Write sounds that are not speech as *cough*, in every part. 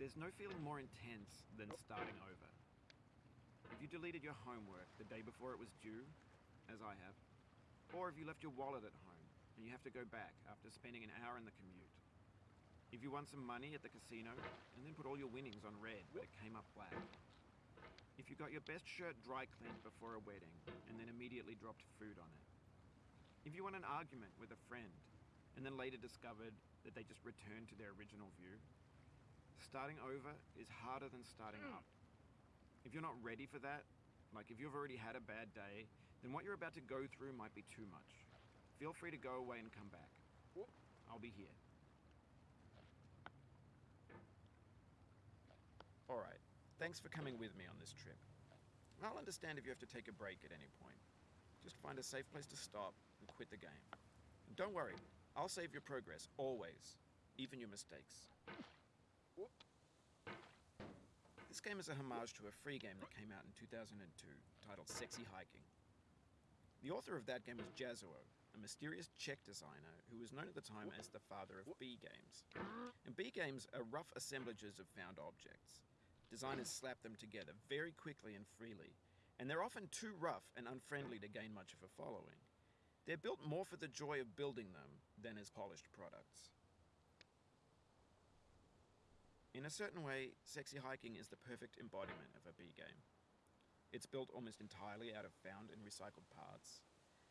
There's no feeling more intense than starting over. If you deleted your homework the day before it was due, as I have, or if you left your wallet at home and you have to go back after spending an hour in the commute. If you won some money at the casino and then put all your winnings on red but it came up black. If you got your best shirt dry cleaned before a wedding and then immediately dropped food on it. If you won an argument with a friend and then later discovered that they just returned to their original view. Starting over is harder than starting hmm. up. If you're not ready for that, like if you've already had a bad day, then what you're about to go through might be too much. Feel free to go away and come back. I'll be here. Alright, thanks for coming with me on this trip. I'll understand if you have to take a break at any point. Just find a safe place to stop and quit the game. And don't worry, I'll save your progress, always. Even your mistakes. This game is a homage to a free game that came out in 2002 titled Sexy Hiking. The author of that game was Jazzuo, a mysterious Czech designer who was known at the time as the father of B games. And B games are rough assemblages of found objects. Designers slap them together very quickly and freely, and they're often too rough and unfriendly to gain much of a following. They're built more for the joy of building them than as polished products. In a certain way, Sexy Hiking is the perfect embodiment of a B game. It's built almost entirely out of found and recycled parts,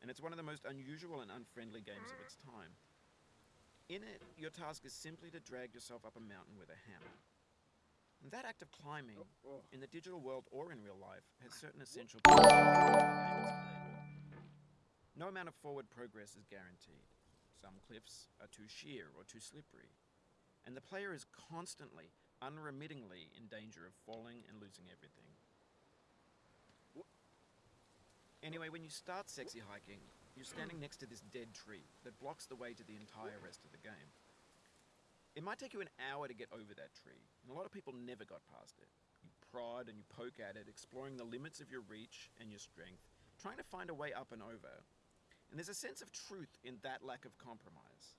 and it's one of the most unusual and unfriendly games of its time. In it, your task is simply to drag yourself up a mountain with a hammer. And that act of climbing, in the digital world or in real life, has certain essential No amount of forward progress is guaranteed. Some cliffs are too sheer or too slippery, and the player is constantly, unremittingly in danger of falling and losing everything. Anyway, when you start sexy hiking, you're standing next to this dead tree that blocks the way to the entire rest of the game. It might take you an hour to get over that tree, and a lot of people never got past it. You prod and you poke at it, exploring the limits of your reach and your strength, trying to find a way up and over. And there's a sense of truth in that lack of compromise.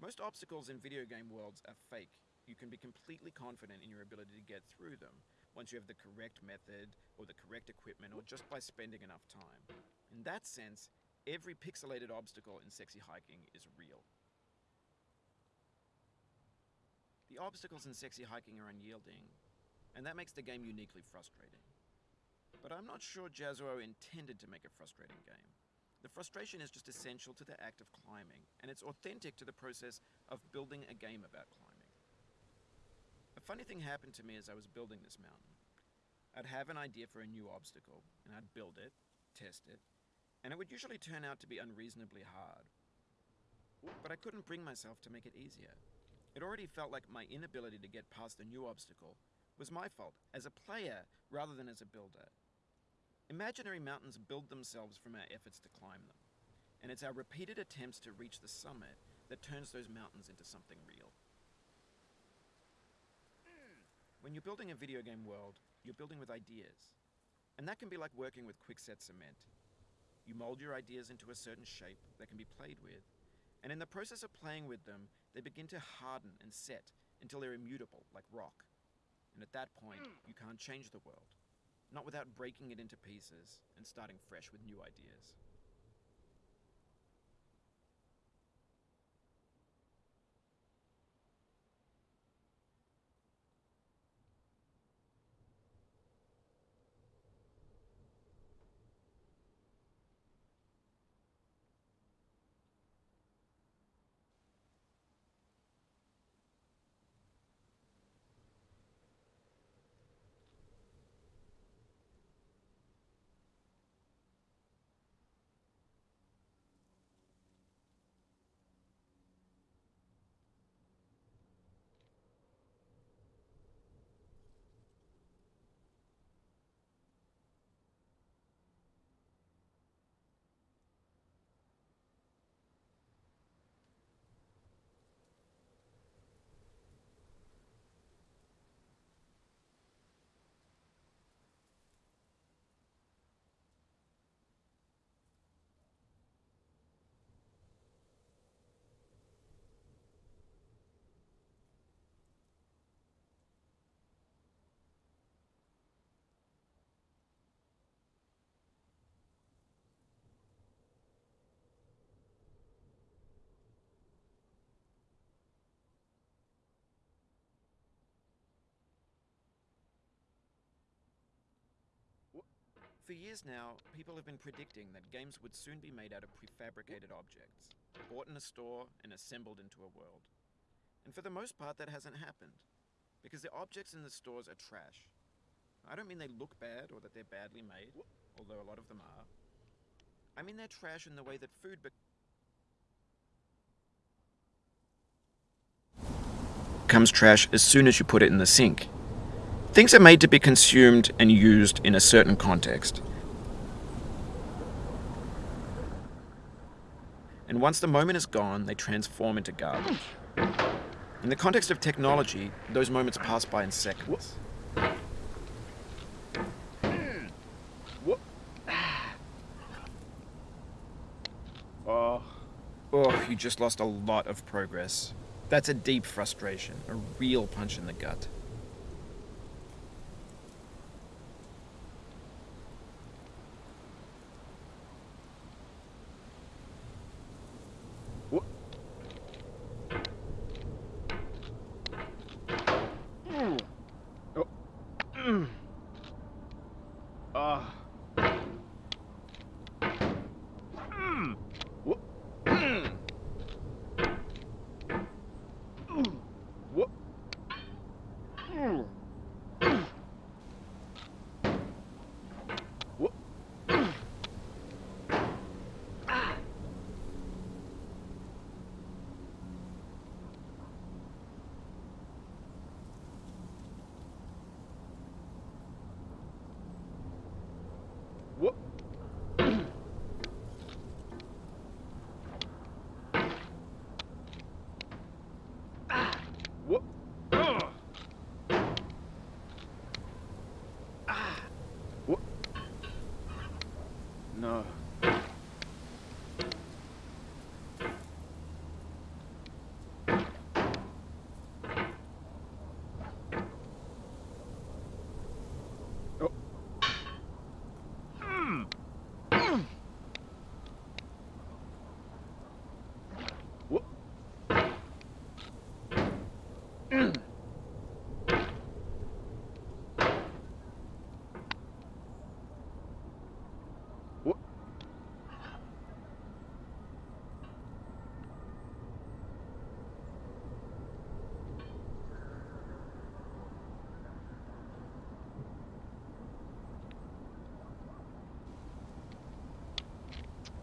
Most obstacles in video game worlds are fake. You can be completely confident in your ability to get through them once you have the correct method or the correct equipment or just by spending enough time. In that sense, every pixelated obstacle in sexy hiking is real. The obstacles in sexy hiking are unyielding, and that makes the game uniquely frustrating. But I'm not sure Jazzuo intended to make a frustrating game. The frustration is just essential to the act of climbing, and it's authentic to the process of building a game about climbing. A funny thing happened to me as I was building this mountain. I'd have an idea for a new obstacle, and I'd build it, test it, and it would usually turn out to be unreasonably hard. But I couldn't bring myself to make it easier. It already felt like my inability to get past a new obstacle was my fault as a player rather than as a builder. Imaginary mountains build themselves from our efforts to climb them, and it's our repeated attempts to reach the summit that turns those mountains into something real. When you're building a video game world, you're building with ideas, and that can be like working with quickset cement. You mold your ideas into a certain shape that can be played with, and in the process of playing with them, they begin to harden and set until they're immutable, like rock. And at that point, you can't change the world not without breaking it into pieces and starting fresh with new ideas. For years now, people have been predicting that games would soon be made out of prefabricated objects, bought in a store and assembled into a world. And for the most part, that hasn't happened, because the objects in the stores are trash. I don't mean they look bad or that they're badly made, although a lot of them are. I mean they're trash in the way that food be- becomes trash as soon as you put it in the sink. Things are made to be consumed and used in a certain context. And once the moment is gone, they transform into garbage. In the context of technology, those moments pass by in seconds. *sighs* Oh, Oh, you just lost a lot of progress. That's a deep frustration, a real punch in the gut.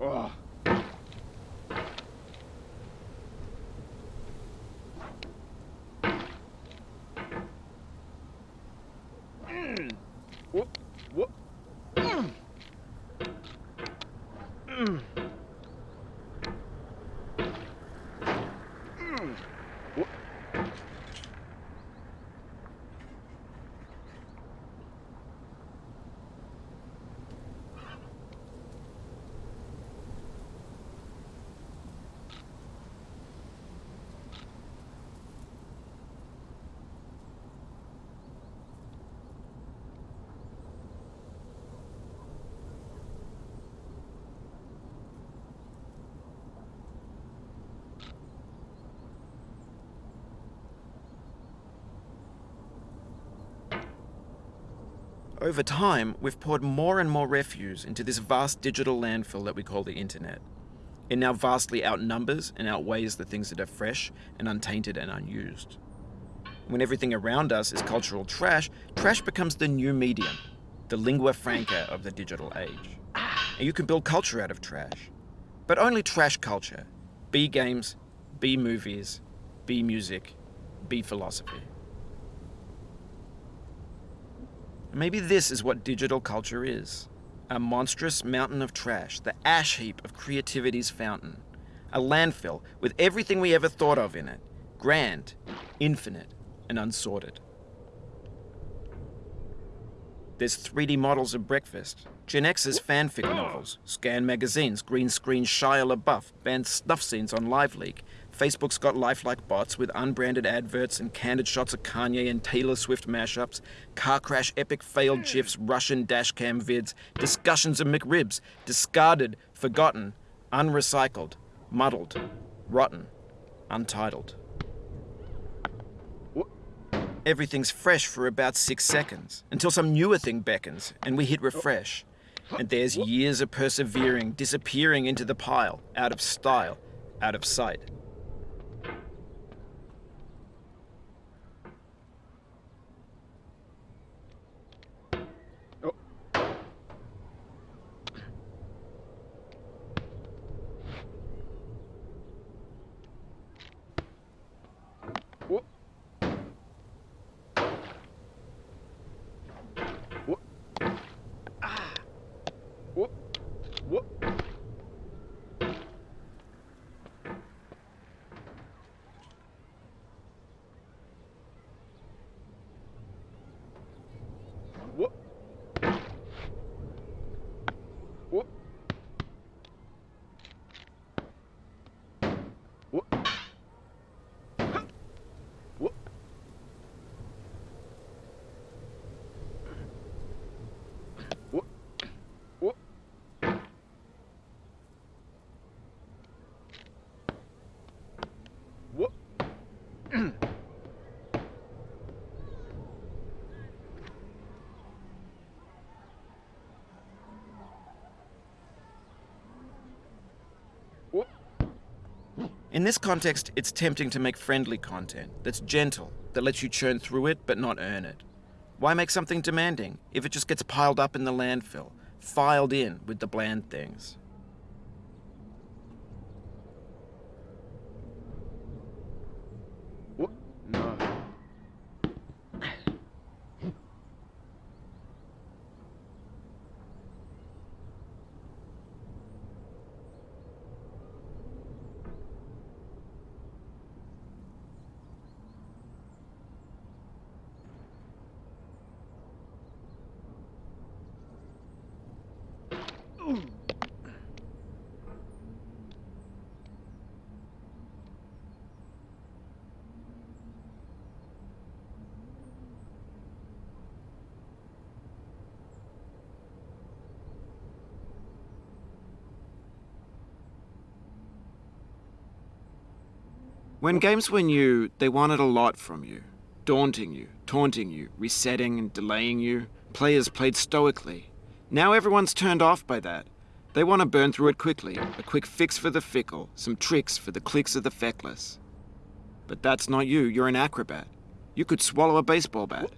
Oh. Mm. What? What? Mm. Mm. Mm. What? Over time, we've poured more and more refuse into this vast digital landfill that we call the internet. It now vastly outnumbers and outweighs the things that are fresh and untainted and unused. When everything around us is cultural trash, trash becomes the new medium, the lingua franca of the digital age. And you can build culture out of trash. But only trash culture. B games, B movies, B music, B philosophy. Maybe this is what digital culture is a monstrous mountain of trash, the ash heap of creativity's fountain. A landfill with everything we ever thought of in it grand, infinite, and unsorted. There's 3D models of breakfast, Gen X's fanfic novels, scan magazines, green screen Shia LaBeouf, banned snuff scenes on LiveLeak. Facebook's got lifelike bots with unbranded adverts and candid shots of Kanye and Taylor Swift mashups, car crash epic failed gifs, Russian dashcam vids, discussions of McRibs, discarded, forgotten, unrecycled, muddled, rotten, untitled. Everything's fresh for about six seconds until some newer thing beckons and we hit refresh. And there's years of persevering disappearing into the pile, out of style, out of sight. Oh. Whoop. Whoop. Ah. Whoop. Whoop. Whoop. Whoop. Whoop. Huh. Whoop. Whoop. Whoop. Whoop. Whoop. In this context, it's tempting to make friendly content that's gentle, that lets you churn through it but not earn it. Why make something demanding if it just gets piled up in the landfill, filed in with the bland things? Whoop. No. When games were new, they wanted a lot from you. Daunting you, taunting you, resetting and delaying you. Players played stoically. Now everyone's turned off by that. They want to burn through it quickly. A quick fix for the fickle, some tricks for the clicks of the feckless. But that's not you, you're an acrobat. You could swallow a baseball bat.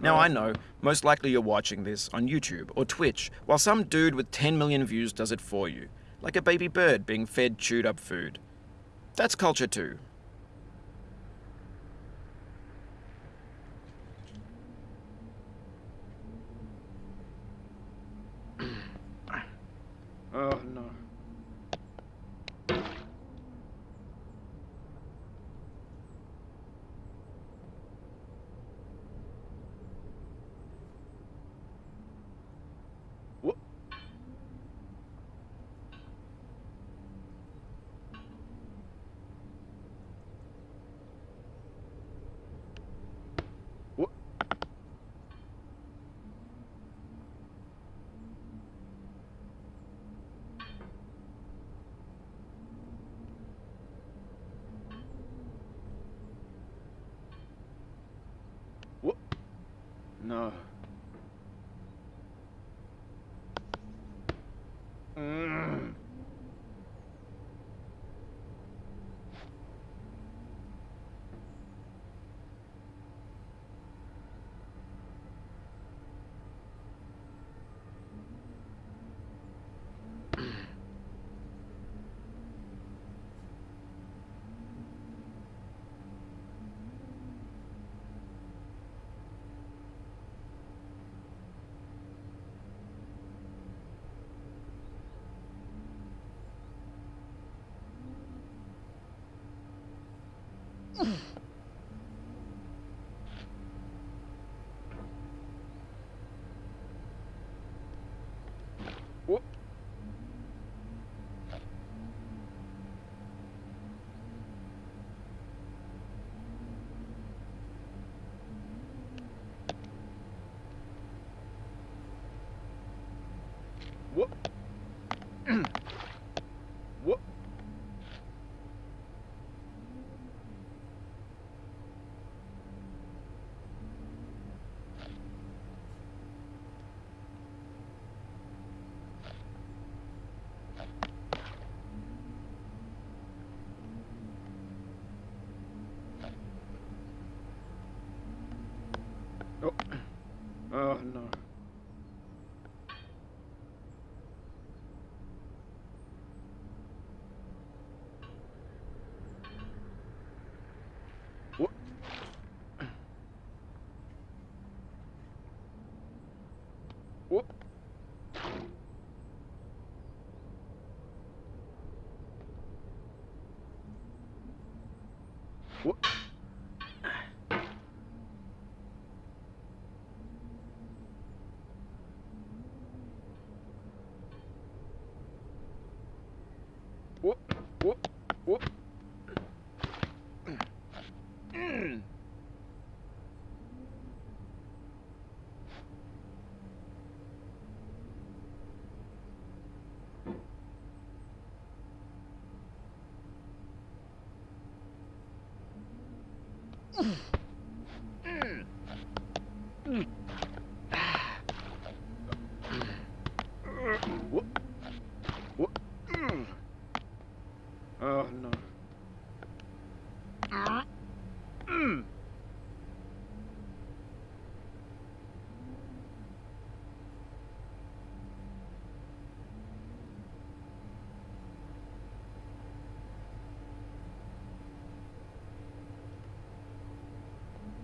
Now I know, most likely you're watching this on YouTube or Twitch, while some dude with 10 million views does it for you, like a baby bird being fed chewed up food. That's culture too. Oh no. Whoop. Whoop. Whoop. No. Mm. Whoop. Whoop. Whoop, whoop, whoop. Mm. Whoop. Whoop. Mm. Hmm. Oh, oh no. Mm.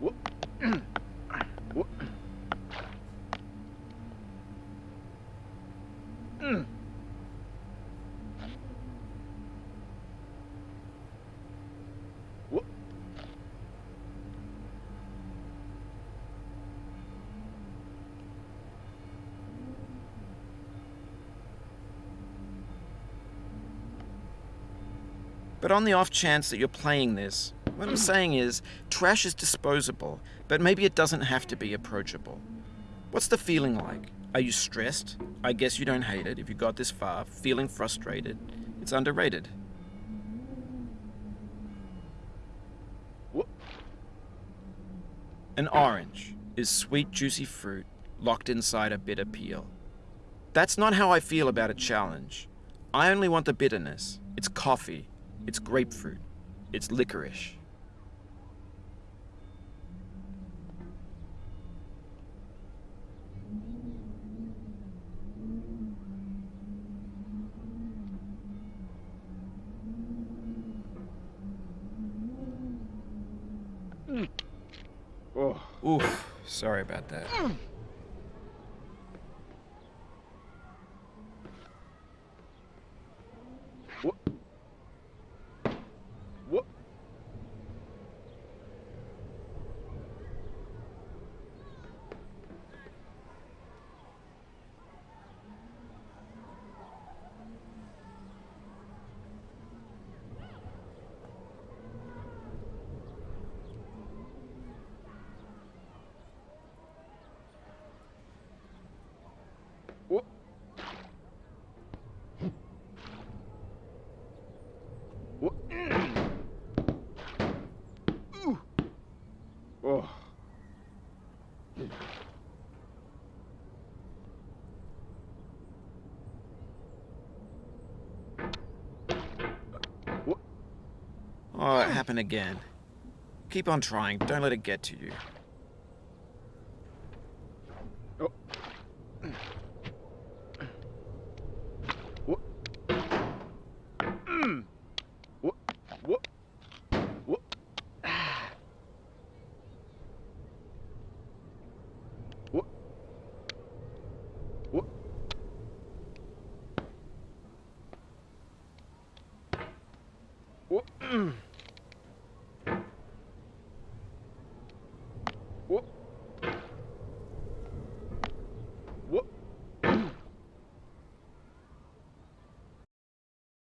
Whoop. Whoop. Mm. Whoop. But on the off chance that you're playing this, what I'm saying is, trash is disposable, but maybe it doesn't have to be approachable. What's the feeling like? Are you stressed? I guess you don't hate it if you got this far. Feeling frustrated? It's underrated. An orange is sweet, juicy fruit locked inside a bitter peel. That's not how I feel about a challenge. I only want the bitterness. It's coffee. It's grapefruit. It's licorice. Oh. Oof, sorry about that. Whoop. Whoop. Whoop. Whoop. Ooh. Oh. Whoop. Oh, it happen again. Keep on trying. Don't let it get to you. Oh.